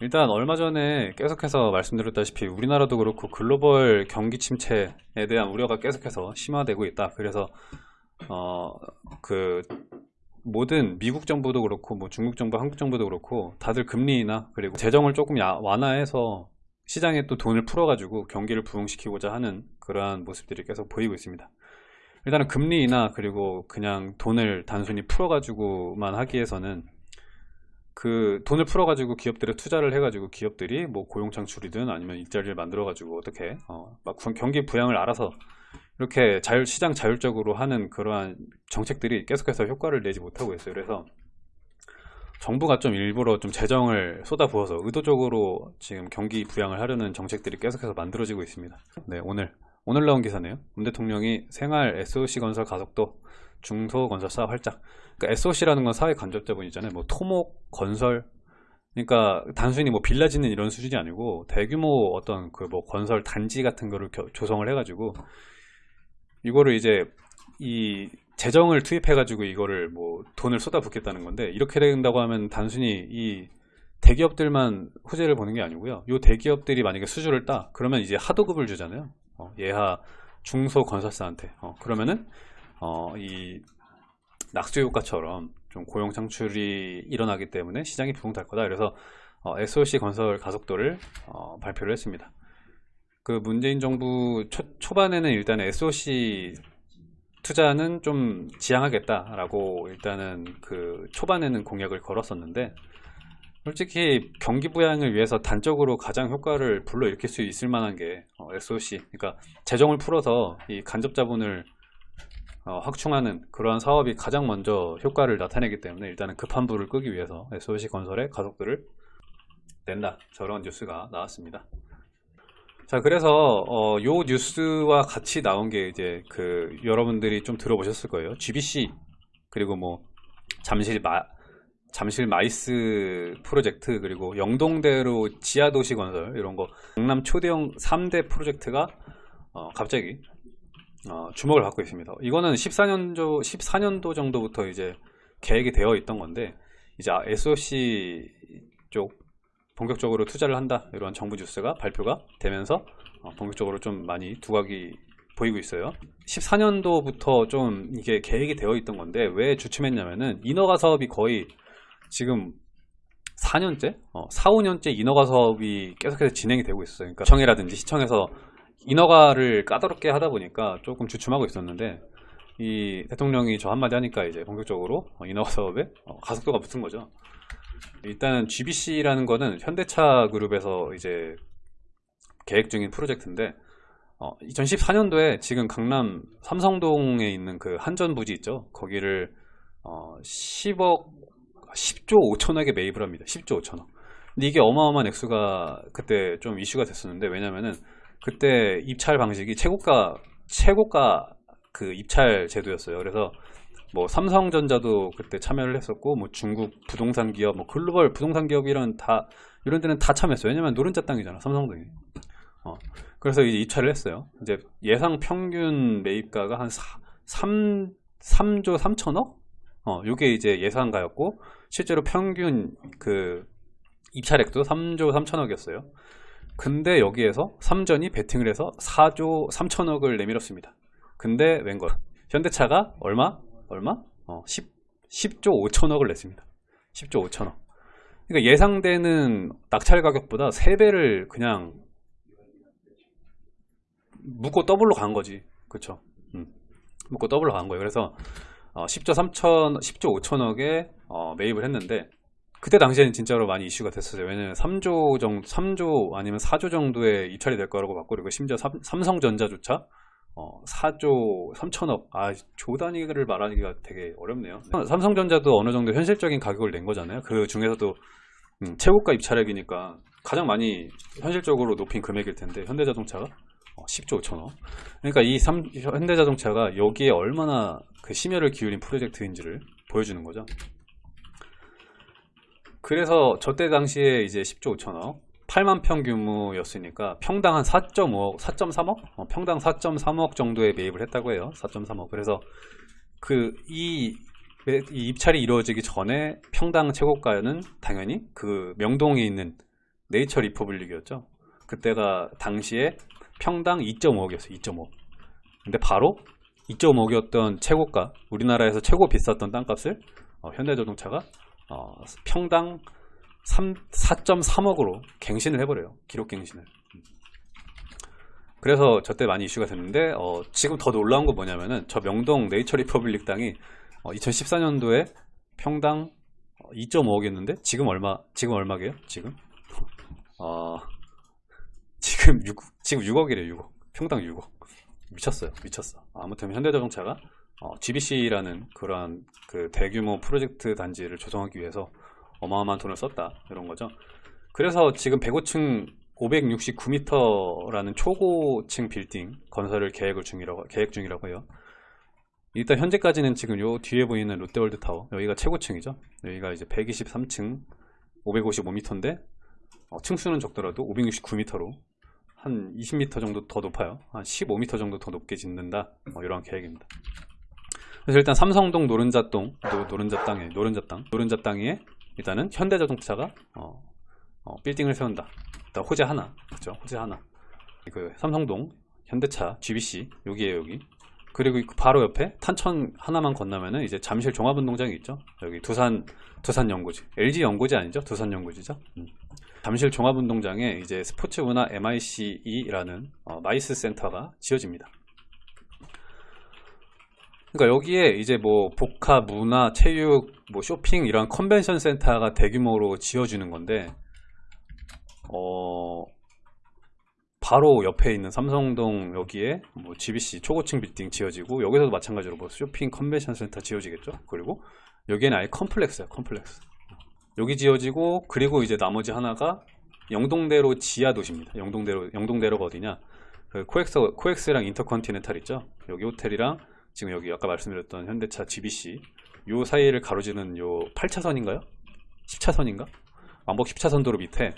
일단 얼마 전에 계속해서 말씀드렸다시피 우리나라도 그렇고 글로벌 경기 침체에 대한 우려가 계속해서 심화되고 있다. 그래서 어 그 모든 미국 정부도 그렇고 뭐 중국 정부, 한국 정부도 그렇고 다들 금리나 그리고 재정을 조금 야- 완화해서 시장에 또 돈을 풀어가지고 경기를 부흥시키고자 하는 그러한 모습들이 계속 보이고 있습니다. 일단은 금리 인하 그리고 그냥 돈을 단순히 풀어가지고만 하기 위해서는 그 돈을 풀어가지고 기업들에 투자를 해가지고 기업들이 뭐 고용 창출이든 아니면 일자리를 만들어가지고 어떻게 어, 막 구- 경기 부양을 알아서 이렇게 자율 시장 자율적으로 하는 그러한 정책들이 계속해서 효과를 내지 못하고 있어요. 그래서 정부가 좀 일부러 좀 재정을 쏟아부어서 의도적으로 지금 경기 부양을 하려는 정책들이 계속해서 만들어지고 있습니다. 네, 오늘 오늘 나온 기사네요. 문 대통령이 생활 SOC 건설 가속도 중소건설사 활짝. 그러니까 SOC라는 건 사회 간접자본이잖아요. 뭐 토목 건설. 그러니까 단순히 뭐 빌라 짓는 이런 수준이 아니고 대규모 어떤 그 뭐 건설 단지 같은 거를 겨- 조성을 해가지고 이거를 이제 이 재정을 투입해가지고 이거를 뭐 돈을 쏟아붓겠다는 건데 이렇게 된다고 하면 단순히 이 대기업들만 호재를 보는 게 아니고요. 요 대기업들이 만약에 수주를 따 그러면 이제 하도급을 주잖아요. 어, 예하 중소 건설사한테 어, 그러면은 어, 이 낙수 효과처럼 좀 고용 창출이 일어나기 때문에 시장이 부흥될 거다. 그래서 어, SOC 건설 가속도를 어, 발표를 했습니다. 그 문재인 정부 초, 초반에는 일단 SOC 투자는 좀 지양하겠다라고 일단은 그 초반에는 공약을 걸었었는데 솔직히 경기 부양을 위해서 단적으로 가장 효과를 불러일으킬 수 있을 만한 게 어, SOC 그러니까 재정을 풀어서 이 간접 자본을 어, 확충하는 그러한 사업이 가장 먼저 효과를 나타내기 때문에 일단은 급한 불을 끄기 위해서 SOC 건설의 가속도를 낸다 저런 뉴스가 나왔습니다. 자 그래서 어, 요 뉴스와 같이 나온 게 이제 그 여러분들이 좀 들어보셨을 거예요. GBC 그리고 뭐 잠실 마 잠실 MICE 프로젝트 그리고 영동대로 지하도시 건설 이런 거 강남 초대형 3대 프로젝트가 어, 갑자기 어, 주목을 받고 있습니다. 이거는 14년도 14년도 정도부터 이제 계획이 되어 있던 건데 이제 SOC 쪽 본격적으로 투자를 한다 이런 정부 뉴스가 발표가 되면서 어, 본격적으로 좀 많이 두각이 보이고 있어요. 14년도부터 좀 이게 계획이 되어 있던 건데 왜 주춤했냐면은 인허가 사업이 거의 지금 4년째, 어, 4, 5년째 인허가 사업이 계속해서 진행이 되고 있어요. 그러니까 시청이라든지 시청에서 인허가를 까다롭게 하다 보니까 조금 주춤하고 있었는데 이 대통령이 저 한마디 하니까 이제 본격적으로 어, 인허가 사업에 어, 가속도가 붙은 거죠. 일단은 GBC라는 거는 현대차 그룹에서 이제 계획 중인 프로젝트인데 어, 2014년도에 지금 강남 삼성동에 있는 그 한전 부지 있죠. 거기를 어, 10억 10조 5천억에 매입을 합니다. 10조 5천억. 근데 이게 어마어마한 액수가 그때 좀 이슈가 됐었는데 왜냐면은 그때 입찰 방식이 최고가 최고가 그 입찰 제도였어요. 그래서 뭐 삼성전자도 그때 참여를 했었고 뭐 중국 부동산 기업, 뭐 글로벌 부동산 기업 이런 다 이런 데는 다 참여했어요. 왜냐면 노른자 땅이잖아 삼성동이. 어. 그래서 이제 입찰을 했어요. 이제 예상 평균 매입가가 한 4, 3 3조 3천억? 어, 요게 이제 예상가였고 실제로 평균 그 입찰액도 3조 3천억이었어요. 근데 여기에서 삼전이 베팅을 해서 4조 3천억을 내밀었습니다. 근데 웬걸 현대차가 얼마? 얼마? 어, 10, 10 조 5천억을 냈습니다. 10조 5천억. 그러니까 예상되는 낙찰 가격보다 3배를 그냥 묻고 더블로 간 거지. 그쵸? 음. 묻고 더블로 간 거예요. 그래서 어, 10조 3천, 10조 5천억에 어, 매입을 했는데 그때 당시에는 진짜로 많이 이슈가 됐었어요. 왜냐면 3조 정도, 3조 아니면 4조 정도의 입찰이 될 거라고 봤고 그리고 심지어 삼, 삼성전자조차 어, 4조 3천억 아 조 단위를 말하기가 되게 어렵네요. 삼성전자도 어느 정도 현실적인 가격을 낸 거잖아요. 그 중에서도 음, 최고가 입찰액이니까 가장 많이 현실적으로 높인 금액일 텐데 현대자동차가 어, 10조 5천억. 그러니까 이 삼, 현대자동차가 여기에 얼마나 그 심혈을 기울인 프로젝트인지를 보여주는 거죠. 그래서 저때 당시에 이제 10조 5천억 8만 평 규모였으니까 평당 한 4.5억, 4.3억? 어, 평당 4.3억 정도에 매입을 했다고 해요. 4.3억. 그래서 그이 입찰이 이루어지기 전에 평당 최고가는 당연히 그 명동에 있는 네이처 리퍼블릭이었죠. 그때가 당시에 평당 2.5억이었어요. 2.5. 근데 바로 2.5억이었던 최고가, 우리나라에서 최고 비쌌던 땅값을 어, 현대자동차가 어, 평당 3, 4.3억으로 갱신을 해버려요. 기록 갱신을. 그래서 저때 많이 이슈가 됐는데 어, 지금 더 놀라운 건 뭐냐면은 저 명동 네이처 리퍼블릭 땅이 어, 2014년도에 평당 2.5억이었는데 지금 얼마 지금 얼마게요? 지금 어, 지금 6 지금 6억이래요. 6억 평당 6억 미쳤어요. 미쳤어. 아무튼 현대자동차가 어, GBC라는 그러한 그 대규모 프로젝트 단지를 조성하기 위해서 어마어마한 돈을 썼다 이런 거죠. 그래서 지금 105층 569m라는 초고층 빌딩 건설을 계획을 중이라고 계획 중이라고 해요. 일단 현재까지는 지금 요 뒤에 보이는 롯데월드 타워 여기가 최고층이죠. 여기가 이제 123층 555m인데 어, 층수는 적더라도 569m로 한 20m 정도 더 높아요. 한 15m 정도 더 높게 짓는다. 뭐 이러한 계획입니다. 그래서 일단 삼성동 노른자동 노, 노른자 땅에 노른자 땅 노른자 땅에 일단은 현대자동차가 어, 어, 빌딩을 세운다. 일단 호재 하나, 그죠? 호재 하나. 그 삼성동 현대차 GBC 여기에 여기. 그리고 그 바로 옆에 탄천 하나만 건너면은 이제 잠실 종합운동장이 있죠. 여기 두산 두산 연고지, LG 연고지 아니죠? 두산 연고지죠. 음. 잠실 종합운동장에 이제 스포츠문화 MICE라는 어, MICE 센터가 지어집니다. 그러니까 여기에 이제 뭐 복합, 문화, 체육, 뭐 쇼핑 이런 컨벤션 센터가 대규모로 지어주는 건데 어 바로 옆에 있는 삼성동 여기에 뭐 GBC 초고층 빌딩 지어지고 여기서도 마찬가지로 뭐 쇼핑 컨벤션 센터 지어지겠죠. 그리고 여기에는 아예 complex야, complex. 여기 지어지고 그리고 이제 나머지 하나가 영동대로 지하 도시입니다. 영동대로 영동대로가 어디냐? 그 코엑스 코엑스랑 인터컨티넨탈 있죠. 여기 호텔이랑 지금 여기 아까 말씀드렸던 현대차 GBC 요 사이를 가로지는 요 8차선인가요? 10차선인가? 왕복 10차선 도로 밑에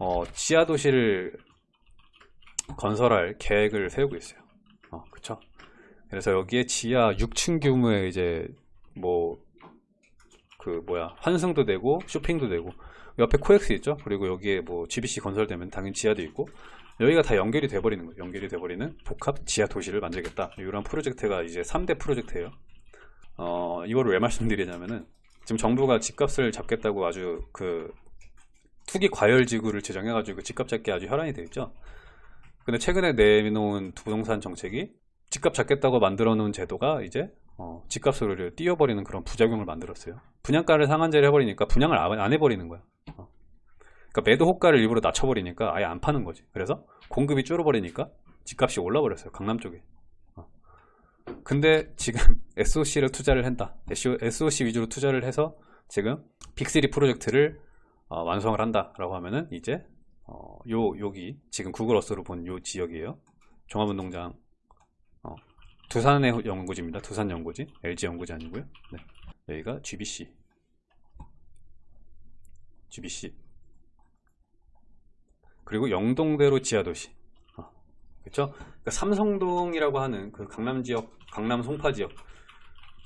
어, 지하 도시를 건설할 계획을 세우고 있어요. 어, 그쵸? 그래서 여기에 지하 6층 규모의 이제 뭐 그 뭐야 환승도 되고 쇼핑도 되고 옆에 코엑스 있죠? 그리고 여기에 뭐 GBC 건설되면 당연히 지하도 있고 여기가 다 연결이 돼버리는 거예요. 연결이 돼버리는 복합 지하 도시를 만들겠다. 이런 프로젝트가 이제 3대 프로젝트예요. 어, 이거를 왜 말씀드리냐면은 지금 정부가 집값을 잡겠다고 아주 그 투기 과열 지구를 제정해 가지고 집값 잡기 아주 혈안이 되어 있죠. 근데 최근에 내놓은 부동산 정책이 집값 잡겠다고 만들어 놓은 제도가 이제 어, 집값을 띄워버리는 그런 부작용을 만들었어요. 분양가를 상한제를 해버리니까 분양을 안- 안 해버리는 거야. 어. 그러니까 매도 호가를 일부러 낮춰버리니까 아예 안 파는 거지. 그래서 공급이 줄어버리니까 집값이 올라버렸어요. 강남 쪽에. 어. 근데 지금 SOC를 투자를 한다. SOC 위주로 투자를 해서 지금 빅3 프로젝트를 어, 완성을 한다라고 하면은 이제 어, 요 여기 지금 구글 어스로 본 요 지역이에요. 종합운동장 어, 두산의 연구지입니다. 두산 연구지, LG 연구지 아니고요. 네. 여기가 GBC, GBC 그리고 영동대로 지하도시. 어, 그렇죠? 그러니까 삼성동이라고 하는 그 강남 지역, 강남 송파 지역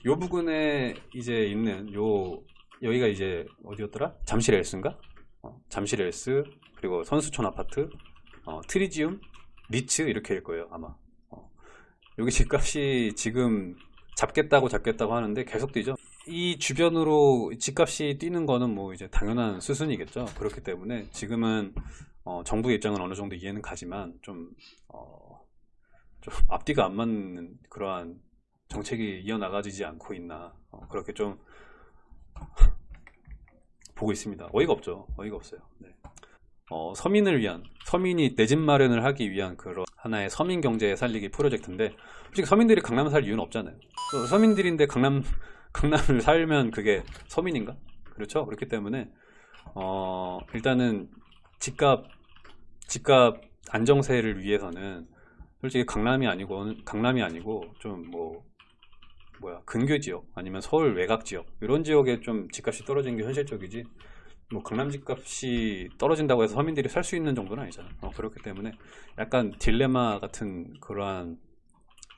요 부근에 이제 있는 요 여기가 이제 어디였더라? 잠실 엘스인가? 어, 잠실 엘스 그리고 선수촌 아파트, 어, 트리지움, 리센츠 이렇게 일 거예요 아마. 어, 여기 집값이 지금 잡겠다고 잡겠다고 하는데 계속 뛰죠. 이 주변으로 집값이 뛰는 거는 뭐 이제 당연한 수순이겠죠. 그렇기 때문에 지금은 어, 정부 입장은 어느 정도 이해는 가지만 좀, 어, 좀 앞뒤가 안 맞는 그러한 정책이 이어나가지지 않고 있나 어, 그렇게 좀 보고 있습니다. 어이가 없죠. 어이가 없어요. 네. 어, 서민을 위한 서민이 내 집 마련을 하기 위한 그런 하나의 서민 경제 살리기 프로젝트인데 솔직히 서민들이 강남 살 이유는 없잖아요. 어, 서민들인데 강남 강남을 살면 그게 서민인가? 그렇죠. 그렇기 때문에 어, 일단은 집값 집값 안정세를 위해서는 솔직히 강남이 아니고 강남이 아니고 좀 뭐 뭐야 근교 지역 아니면 서울 외곽 지역 이런 지역에 좀 집값이 떨어지는 게 현실적이지 뭐 강남 집값이 떨어진다고 해서 서민들이 살 수 있는 정도는 아니잖아요. 어, 그렇기 때문에 약간 딜레마 같은 그러한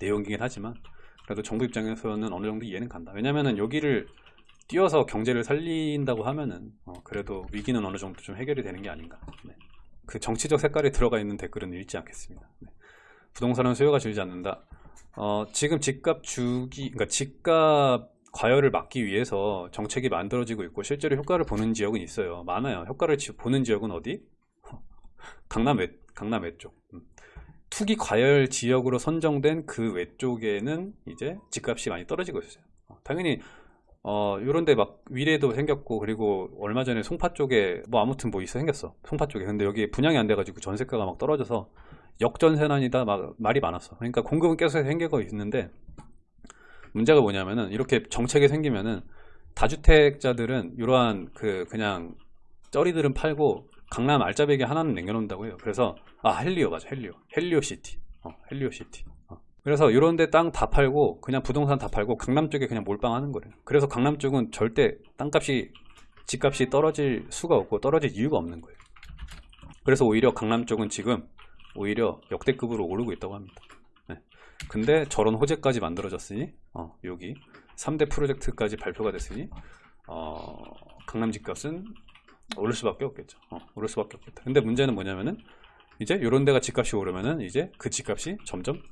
내용이긴 하지만 그래도 정부 입장에서는 어느 정도 이해는 간다. 왜냐면은 여기를 뛰어서 경제를 살린다고 하면은 어, 그래도 위기는 어느 정도 좀 해결이 되는 게 아닌가. 네. 그 정치적 색깔이 들어가 있는 댓글은 읽지 않겠습니다. 네. 부동산은 수요가 줄지 않는다. 어, 지금 집값 주기, 그러니까 집값 과열을 막기 위해서 정책이 만들어지고 있고 실제로 효과를 보는 지역은 있어요. 많아요. 효과를 지- 보는 지역은 어디? 강남 외, 강남 외쪽. 음. 투기 과열 지역으로 선정된 그 외쪽에는 이제 집값이 많이 떨어지고 있어요. 어, 당연히 어, 요런데 막 위례도 생겼고 그리고 얼마 전에 송파 쪽에 뭐 아무튼 뭐 있어 생겼어. 송파 쪽에. 근데 여기 분양이 안 돼가지고 전세가가 막 떨어져서 역전세난이다 막 말이 많았어. 그러니까 공급은 계속 생기고 있는데 문제가 뭐냐면은 이렇게 정책이 생기면은 다주택자들은 이러한 그 그냥 쩌리들은 팔고 강남 알짜배기 하나는 남겨놓는다고 해요. 그래서 아 헬리오 맞아 헬리오 헬리오 시티 어, 헬리오 시티 어. 그래서 이런데 땅 다 팔고 그냥 부동산 다 팔고 강남 쪽에 그냥 몰빵하는 거래요. 그래서 강남 쪽은 절대 땅값이 집값이 떨어질 수가 없고 떨어질 이유가 없는 거예요. 그래서 오히려 강남 쪽은 지금 오히려 역대급으로 오르고 있다고 합니다. 네. 근데 저런 호재까지 만들어졌으니 어, 여기 3대 프로젝트까지 발표가 됐으니 어, 강남 집값은 오를 수밖에 없겠죠. 어, 오를 수밖에 없겠다. 근데 문제는 뭐냐면은 이제 이런 데가 집값이 오르면은 이제 그 집값이 점점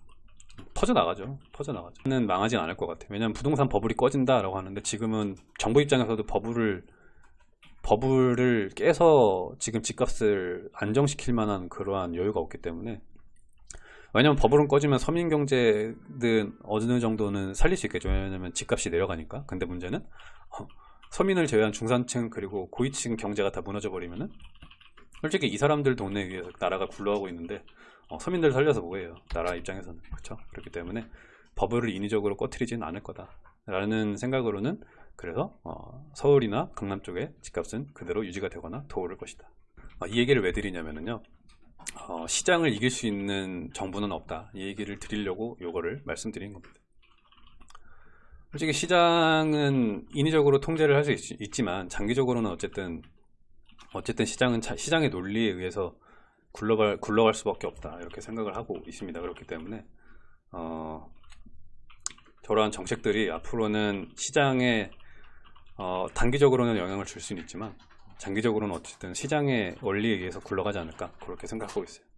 퍼져 나가죠. 퍼져 나가죠. 는 망하진 않을 것 같아요. 왜냐하면 부동산 버블이 꺼진다 라고 하는데 지금은 정부 입장에서도 버블을 버블을 깨서 지금 집값을 안정시킬 만한 그러한 여유가 없기 때문에 왜냐면 버블은 꺼지면 서민 경제는 어느 정도는 살릴 수 있겠죠. 왜냐면 집값이 내려가니까. 근데 문제는 어, 서민을 제외한 중산층 그리고 고위층 경제가 다 무너져 버리면은 솔직히 이 사람들 돈에 의해서 나라가 굴러가고 있는데 어, 서민들 살려서 뭐예요? 나라 입장에서는 그렇죠. 그렇기 때문에 버블을 인위적으로 꺼트리지는 않을 거다라는 생각으로는 그래서 어, 서울이나 강남 쪽의 집값은 그대로 유지가 되거나 더 오를 것이다. 어, 이 얘기를 왜 드리냐면요. 어, 시장을 이길 수 있는 정부는 없다. 이 얘기를 드리려고 요거를 말씀드린 겁니다. 솔직히 시장은 인위적으로 통제를 할 수 있지만 장기적으로는 어쨌든 어쨌든 시장은 자- 시장의 논리에 의해서 굴러갈 굴러갈 수밖에 없다 이렇게 생각을 하고 있습니다. 그렇기 때문에 어, 저러한 정책들이 앞으로는 시장에 어, 단기적으로는 영향을 줄 수는 있지만 장기적으로는 어쨌든 시장의 원리에 의해서 굴러가지 않을까 그렇게 생각하고 있어요.